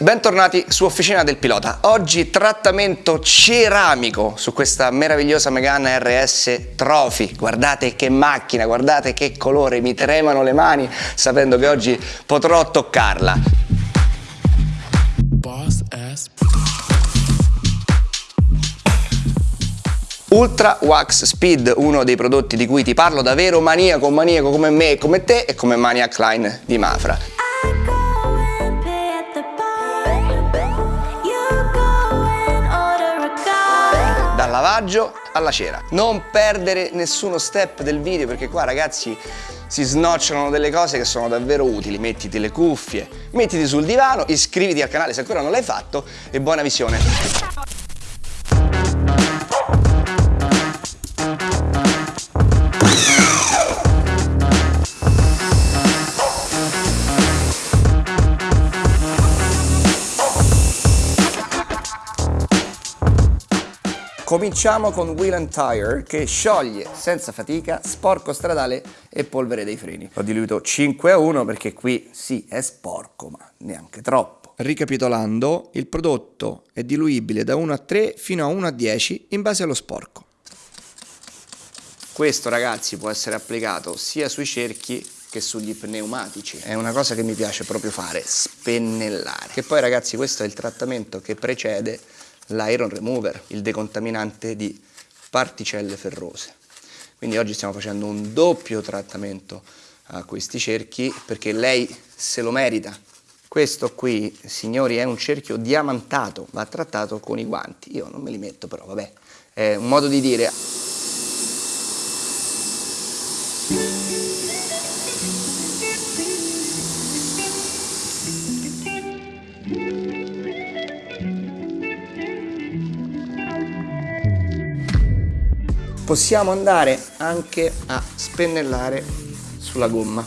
Bentornati su Officina del Pilota. Oggi trattamento ceramico su questa meravigliosa Megane RS Trophy. Guardate che macchina, guardate che colore, mi tremano le mani sapendo che oggi potrò toccarla. Ultra Wax Speed, uno dei prodotti di cui ti parlo da vero maniaco, maniaco come me e come te e come Maniac Line di Mafra. Lavaggio alla cera. Non perdere nessuno step del video perché qua ragazzi si snocciolano delle cose che sono davvero utili. Mettiti le cuffie, mettiti sul divano, iscriviti al canale se ancora non l'hai fatto e buona visione. Cominciamo con Wheel and Tire che scioglie senza fatica sporco stradale e polvere dei freni. Ho diluito 5 a 1 perché qui sì è sporco ma neanche troppo. Ricapitolando, il prodotto è diluibile da 1 a 3 fino a 1 a 10 in base allo sporco. Questo ragazzi può essere applicato sia sui cerchi che sugli pneumatici. È una cosa che mi piace proprio fare, spennellare. Che poi ragazzi questo è il trattamento che precede l'iron remover, il decontaminante di particelle ferrose. Quindi oggi stiamo facendo un doppio trattamento a questi cerchi perché lei se lo merita. Questo qui, signori, è un cerchio diamantato, va trattato con i guanti. Io non me li metto però, vabbè, è un modo di dire possiamo andare anche a spennellare sulla gomma.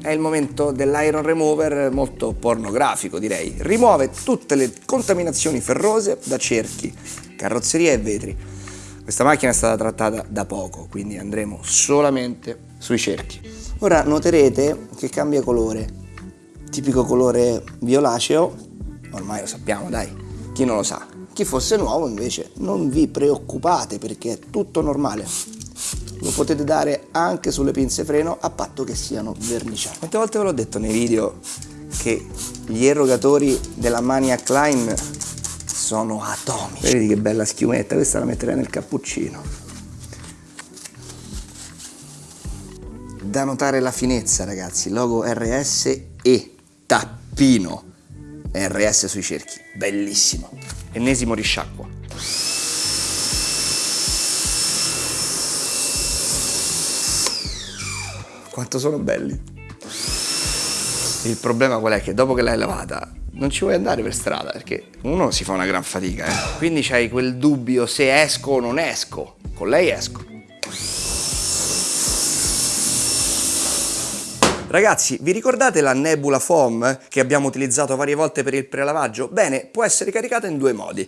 È il momento dell'iron remover molto pornografico direi. Rimuove tutte le contaminazioni ferrose da cerchi carrozzeria e vetri. Questa macchina è stata trattata da poco quindi andremo solamente sui cerchi Ora noterete che cambia colore, tipico colore violaceo, ormai lo sappiamo dai, chi non lo sa. Chi fosse nuovo invece non vi preoccupate perché è tutto normale. Lo potete dare anche sulle pinze freno a patto che siano verniciate. Quante volte ve l'ho detto nei video che gli erogatori della Maniac Line sono atomici. Vedi che bella schiumetta, questa la metterei nel cappuccino. Da notare la finezza ragazzi, logo RS e tappino RS sui cerchi, bellissimo. Ennesimo risciacqua. Quanto sono belli. Il problema qual è? Che dopo che l'hai lavata non ci vuoi andare per strada perché uno si fa una gran fatica eh? quindi c'hai quel dubbio se esco o non esco con lei esco Ragazzi, vi ricordate la Nebula Foam che abbiamo utilizzato varie volte per il prelavaggio? Bene, può essere caricata in due modi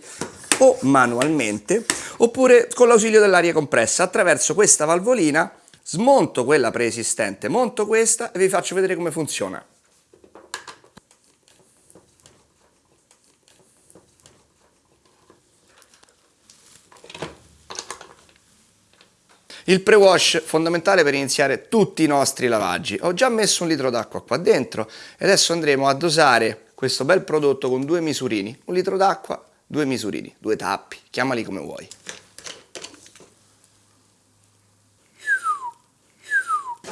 o manualmente oppure con l'ausilio dell'aria compressa attraverso questa valvolina smonto quella preesistente, monto questa e vi faccio vedere come funziona. Il pre-wash fondamentale per iniziare tutti i nostri lavaggi. Ho già messo un litro d'acqua qua dentro e adesso andremo a dosare questo bel prodotto con due misurini. Un litro d'acqua, due misurini, due tappi, chiamali come vuoi.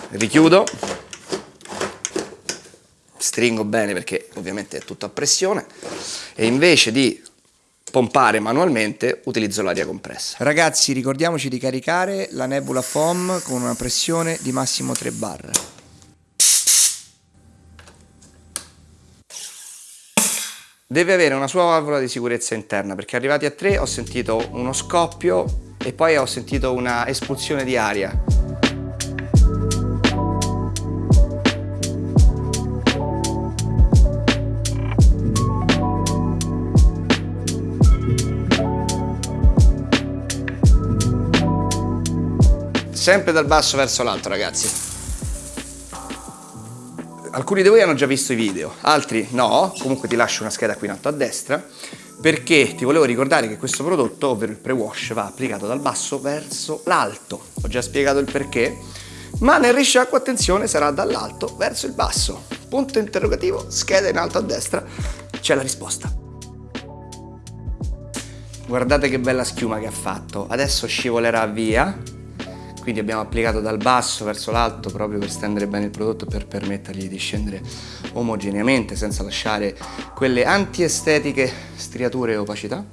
Richiudo, stringo bene perché ovviamente è tutto a pressione e invece di pompare manualmente utilizzo l'aria compressa. Ragazzi ricordiamoci di caricare la Nebula Foam con una pressione di massimo 3 bar. Deve avere una sua valvola di sicurezza interna perché arrivati a 3 ho sentito uno scoppio e poi ho sentito una espulsione di aria sempre dal basso verso l'alto ragazzi. Alcuni di voi hanno già visto i video, altri no, comunque ti lascio una scheda qui in alto a destra perché ti volevo ricordare che questo prodotto, ovvero il pre-wash, va applicato dal basso verso l'alto. Ho già spiegato il perché, ma nel risciacquo attenzione sarà dall'alto verso il basso. Punto interrogativo, scheda in alto a destra, c'è la risposta. Guardate che bella schiuma che ha fatto, adesso scivolerà via, quindi abbiamo applicato dal basso verso l'alto proprio per stendere bene il prodotto e per permettergli di scendere omogeneamente senza lasciare quelle antiestetiche striature e opacità.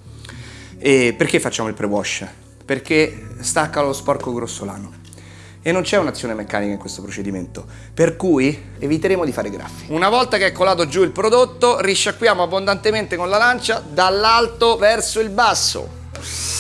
E perché facciamo il pre-wash? Perché stacca lo sporco grossolano e non c'è un'azione meccanica in questo procedimento, per cui eviteremo di fare graffi. Una volta che è colato giù il prodotto, risciacquiamo abbondantemente con la lancia dall'alto verso il basso.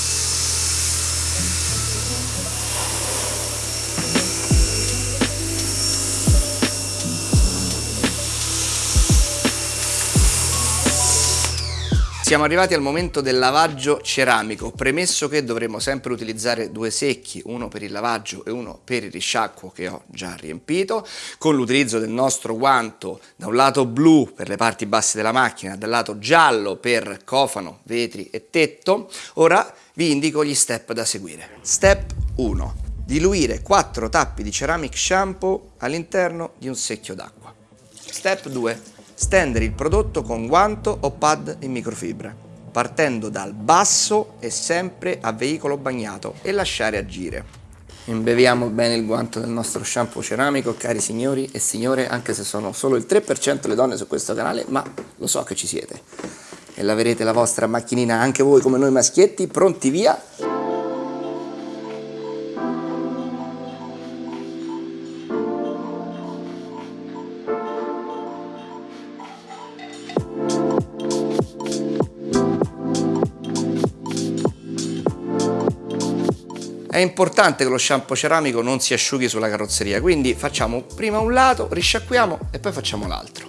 Siamo arrivati al momento del lavaggio ceramico, premesso che dovremo sempre utilizzare due secchi, uno per il lavaggio e uno per il risciacquo che ho già riempito, con l'utilizzo del nostro guanto da un lato blu per le parti basse della macchina, dal lato giallo per cofano, vetri e tetto. Ora vi indico gli step da seguire. Step 1. Diluire 4 tappi di ceramic shampoo all'interno di un secchio d'acqua. Step 2 Stendere il prodotto con guanto o pad in microfibra, partendo dal basso e sempre a veicolo bagnato e lasciare agire. Imbeviamo bene il guanto del nostro shampoo ceramico, cari signori e signore, anche se sono solo il 3% le donne su questo canale, ma lo so che ci siete. E laverete la vostra macchinina anche voi come noi maschietti, pronti via? È importante che lo shampoo ceramico non si asciughi sulla carrozzeria, quindi facciamo prima un lato, risciacquiamo e poi facciamo l'altro.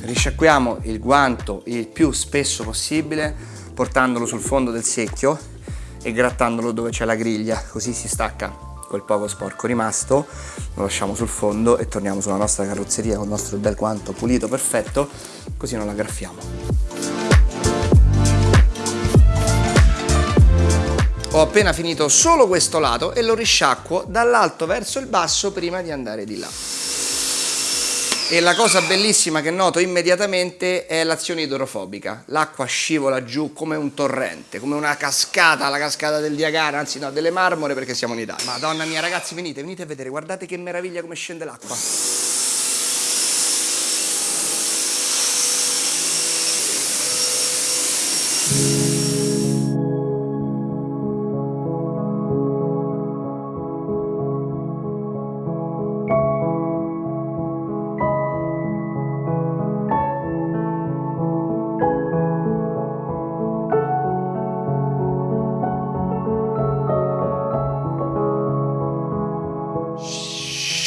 Risciacquiamo il guanto il più spesso possibile portandolo sul fondo del secchio e grattandolo dove c'è la griglia, così si stacca quel poco sporco rimasto, lo lasciamo sul fondo e torniamo sulla nostra carrozzeria con il nostro bel guanto pulito, perfetto, così non la graffiamo. Ho appena finito solo questo lato e lo risciacquo dall'alto verso il basso prima di andare di là. E la cosa bellissima che noto immediatamente è l'azione idrofobica. L'acqua scivola giù come un torrente, come una cascata, la cascata del Diagara, anzi no, delle marmore perché siamo in Italia. Madonna mia ragazzi, venite, venite a vedere, guardate che meraviglia come scende l'acqua.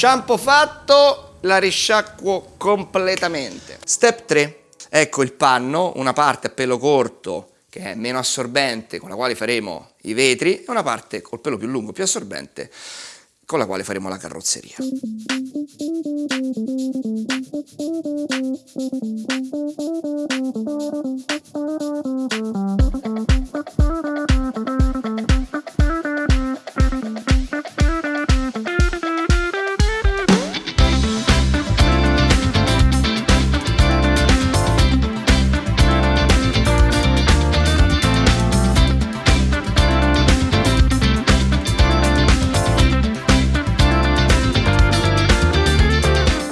Shampoo fatto, la risciacquo completamente. Step 3. Ecco il panno, una parte a pelo corto che è meno assorbente con la quale faremo i vetri e una parte col pelo più lungo, più assorbente con la quale faremo la carrozzeria.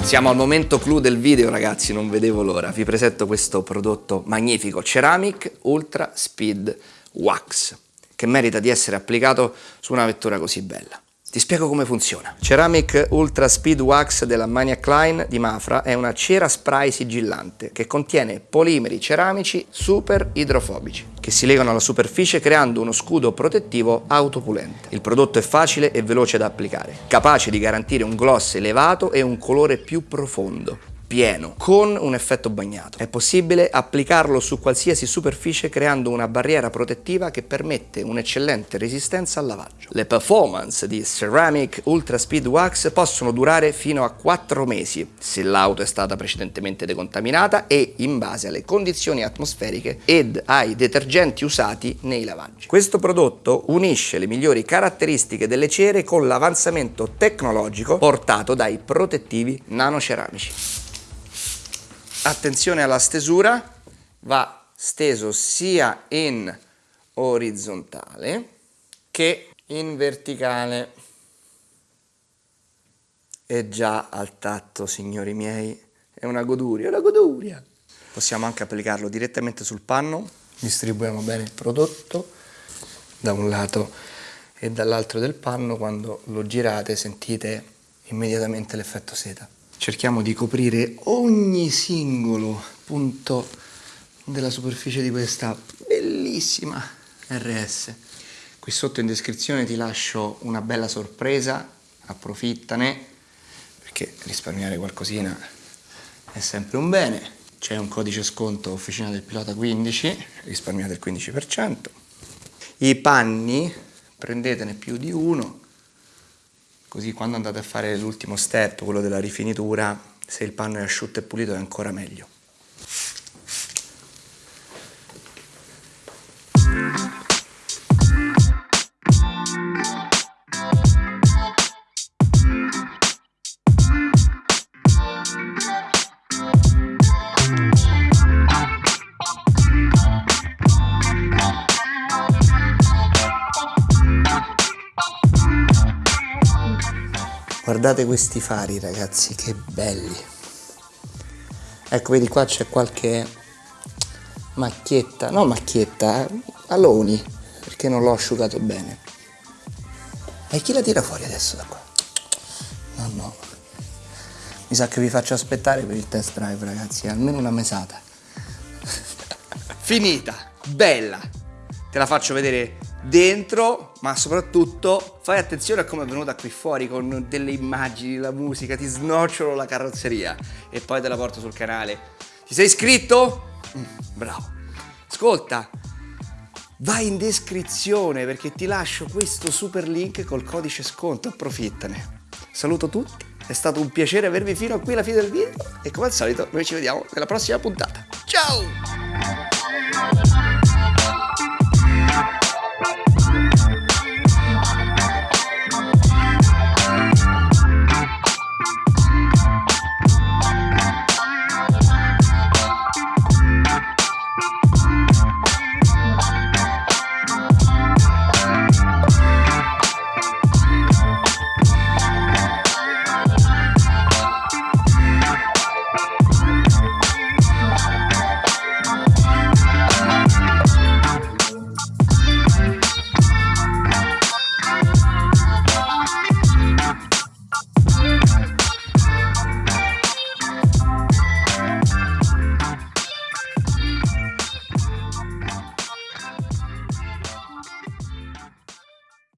Siamo al momento clou del video ragazzi, non vedevo l'ora. Vi presento questo prodotto magnifico, Ceramic Ultra Speed Wax, che merita di essere applicato su una vettura così bella. Ti spiego come funziona. Ceramic Ultra Speed Wax della Maniac Line di Mafra è una cera spray sigillante che contiene polimeri ceramici super idrofobici che si legano alla superficie creando uno scudo protettivo autopulente. Il prodotto è facile e veloce da applicare, capace di garantire un gloss elevato e un colore più profondo pieno con un effetto bagnato. È possibile applicarlo su qualsiasi superficie creando una barriera protettiva che permette un'eccellente resistenza al lavaggio. Le performance di Ceramic Ultra Speed Wax possono durare fino a 4 mesi se l'auto è stata precedentemente decontaminata e in base alle condizioni atmosferiche ed ai detergenti usati nei lavaggi. Questo prodotto unisce le migliori caratteristiche delle cere con l'avanzamento tecnologico portato dai protettivi nanoceramici. Attenzione alla stesura, va steso sia in orizzontale che in verticale. E già al tatto, signori miei, è una goduria, una goduria. Possiamo anche applicarlo direttamente sul panno, distribuiamo bene il prodotto da un lato e dall'altro del panno, quando lo girate sentite immediatamente l'effetto seta. Cerchiamo di coprire ogni singolo punto della superficie di questa bellissima RS. Qui sotto in descrizione ti lascio una bella sorpresa, approfittane, perché risparmiare qualcosina è sempre un bene. C'è un codice sconto Officina del Pilota 15, risparmiate il 15%. I panni, prendetene più di uno, così quando andate a fare l'ultimo step, quello della rifinitura, se il panno è asciutto e pulito è ancora meglio. Guardate questi fari ragazzi, che belli. Ecco, vedi qua c'è qualche macchietta, no macchietta, eh, aloni, perché non l'ho asciugato bene. E chi la tira fuori adesso da qua? No, no. Mi sa che vi faccio aspettare per il test drive ragazzi, almeno una mesata. Finita, bella. Te la faccio vedere dentro, ma soprattutto fai attenzione a come è venuta qui fuori con delle immagini, la musica, ti snocciolo la carrozzeria e poi te la porto sul canale. Ti sei iscritto? Mm, bravo. Ascolta, vai in descrizione perché ti lascio questo super link col codice sconto, approfittane. Saluto tutti, è stato un piacere avervi fino a qui alla fine del video e come al solito noi ci vediamo nella prossima puntata. Ciao!